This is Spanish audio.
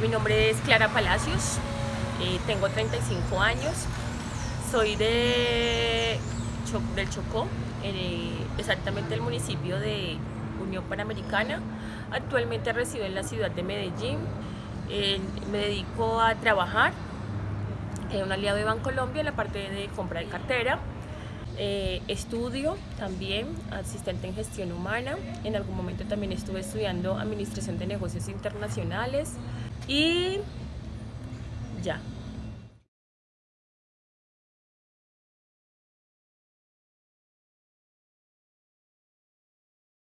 mi nombre es Clara Palacios, eh, tengo 35 años, soy de del Chocó, eh, exactamente el municipio de Unión Panamericana. Actualmente resido en la ciudad de Medellín. me dedico a trabajar en un aliado de Bancolombia en la parte de compra de cartera. Eh, estudio también asistente en gestión humana. En algún momento también estuve estudiando administración de negocios internacionales y ya.